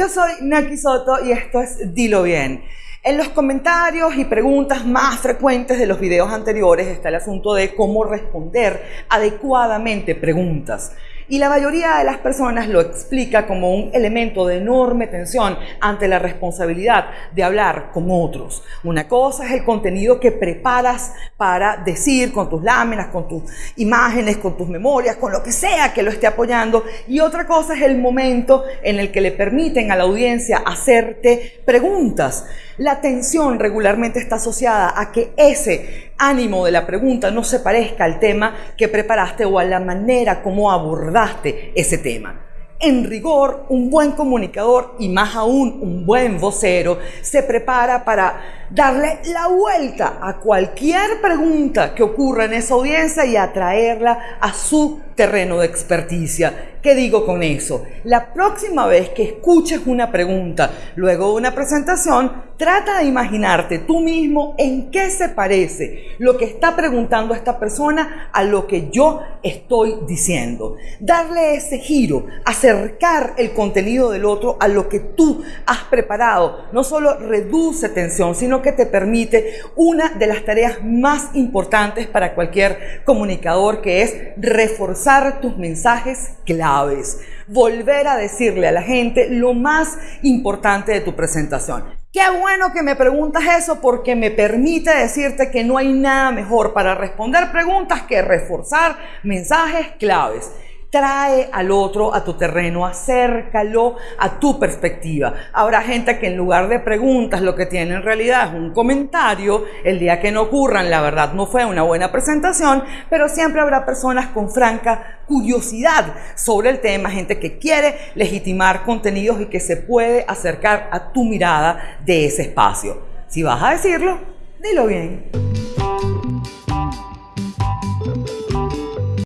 Yo soy Naki Soto y esto es Dilo Bien. En los comentarios y preguntas más frecuentes de los videos anteriores está el asunto de cómo responder adecuadamente preguntas. Y la mayoría de las personas lo explica como un elemento de enorme tensión ante la responsabilidad de hablar con otros. Una cosa es el contenido que preparas para decir con tus láminas, con tus imágenes, con tus memorias, con lo que sea que lo esté apoyando. Y otra cosa es el momento en el que le permiten a la audiencia hacerte preguntas. La tensión regularmente está asociada a que ese ánimo de la pregunta no se parezca al tema que preparaste o a la manera como abordaste ese tema. En rigor, un buen comunicador y más aún un buen vocero se prepara para darle la vuelta a cualquier pregunta que ocurra en esa audiencia y atraerla a su terreno de experticia. ¿Qué digo con eso? La próxima vez que escuches una pregunta luego de una presentación, trata de imaginarte tú mismo en qué se parece lo que está preguntando esta persona a lo que yo estoy diciendo. Darle ese giro, acercar el contenido del otro a lo que tú has preparado, no solo reduce tensión, sino que te permite una de las tareas más importantes para cualquier comunicador, que es reforzar tus mensajes claves. Volver a decirle a la gente lo más importante de tu presentación. Qué bueno que me preguntas eso porque me permite decirte que no hay nada mejor para responder preguntas que reforzar mensajes claves trae al otro a tu terreno, acércalo a tu perspectiva. Habrá gente que en lugar de preguntas lo que tiene en realidad es un comentario, el día que no ocurran, la verdad no fue una buena presentación, pero siempre habrá personas con franca curiosidad sobre el tema, gente que quiere legitimar contenidos y que se puede acercar a tu mirada de ese espacio. Si vas a decirlo, dilo bien.